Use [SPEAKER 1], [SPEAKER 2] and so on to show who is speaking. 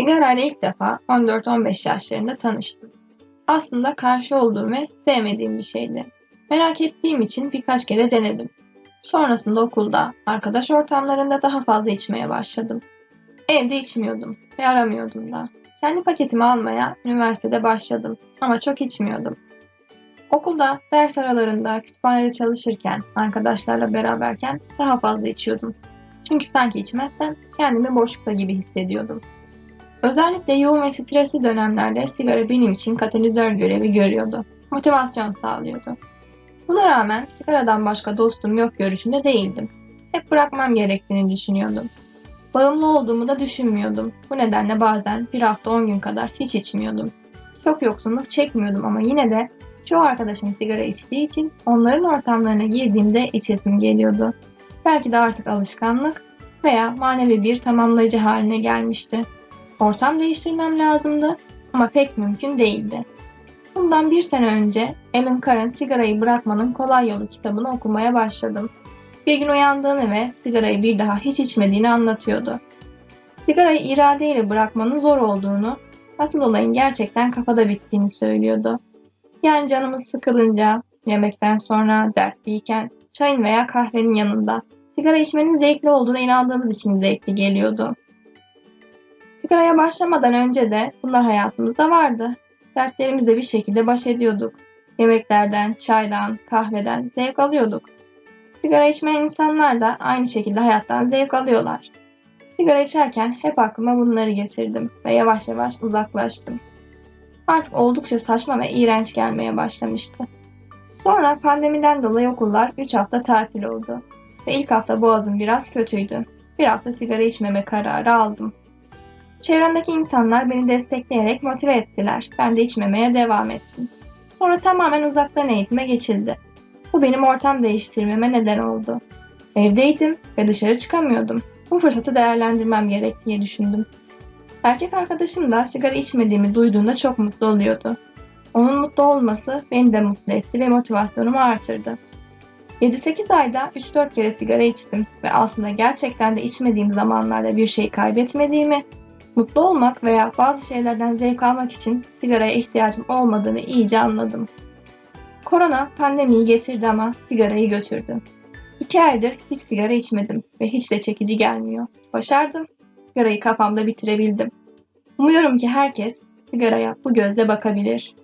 [SPEAKER 1] Sigarayla ilk defa 14-15 yaşlarında tanıştım. Aslında karşı olduğum ve sevmediğim bir şeydi. Merak ettiğim için birkaç kere denedim. Sonrasında okulda, arkadaş ortamlarında daha fazla içmeye başladım. Evde içmiyordum ve aramıyordum da. Kendi paketimi almaya üniversitede başladım ama çok içmiyordum. Okulda, ders aralarında, kütüphanede çalışırken, arkadaşlarla beraberken daha fazla içiyordum. Çünkü sanki içmezsem kendimi boşlukta gibi hissediyordum. Özellikle yoğun ve stresli dönemlerde sigara benim için katalizör görevi görüyordu. Motivasyon sağlıyordu. Buna rağmen sigaradan başka dostum yok görüşünde değildim. Hep bırakmam gerektiğini düşünüyordum. Bağımlı olduğumu da düşünmüyordum. Bu nedenle bazen bir hafta on gün kadar hiç içmiyordum. Çok yoksunluk çekmiyordum ama yine de çoğu arkadaşım sigara içtiği için onların ortamlarına girdiğimde içesim geliyordu. Belki de artık alışkanlık veya manevi bir tamamlayıcı haline gelmişti. Ortam değiştirmem lazımdı ama pek mümkün değildi. Bundan bir sene önce Alan Carr'ın Sigarayı Bırakmanın Kolay Yolu kitabını okumaya başladım. Bir gün uyandığını ve sigarayı bir daha hiç içmediğini anlatıyordu. Sigarayı iradeyle bırakmanın zor olduğunu, asıl olayın gerçekten kafada bittiğini söylüyordu. Yani canımız sıkılınca, yemekten sonra, dertliyken, çayın veya kahvenin yanında sigara içmenin zevkli olduğuna inandığımız için zevkli geliyordu. Sigaraya başlamadan önce de bunlar hayatımızda vardı. Dertlerimizle bir şekilde baş ediyorduk. Yemeklerden, çaydan, kahveden zevk alıyorduk. Sigara içmeyen insanlar da aynı şekilde hayattan zevk alıyorlar. Sigara içerken hep aklıma bunları getirdim ve yavaş yavaş uzaklaştım. Artık oldukça saçma ve iğrenç gelmeye başlamıştı. Sonra pandemiden dolayı okullar 3 hafta tatil oldu ve ilk hafta boğazım biraz kötüydü. Bir hafta sigara içmeme kararı aldım. Çevremdeki insanlar beni destekleyerek motive ettiler. Ben de içmemeye devam ettim. Sonra tamamen uzaktan eğitime geçildi. Bu benim ortam değiştirmeme neden oldu. Evdeydim ve dışarı çıkamıyordum. Bu fırsatı değerlendirmem gerek diye düşündüm. Erkek arkadaşım da sigara içmediğimi duyduğunda çok mutlu oluyordu. Onun mutlu olması beni de mutlu etti ve motivasyonumu artırdı. 7-8 ayda 3-4 kere sigara içtim ve aslında gerçekten de içmediğim zamanlarda bir şey kaybetmediğimi, mutlu olmak veya bazı şeylerden zevk almak için sigaraya ihtiyacım olmadığını iyice anladım. Korona pandemiyi getirdi ama sigarayı götürdü. İki aydır hiç sigara içmedim ve hiç de çekici gelmiyor. Başardım. Sigarayı kafamda bitirebildim. Umuyorum ki herkes sigaraya bu gözle bakabilir.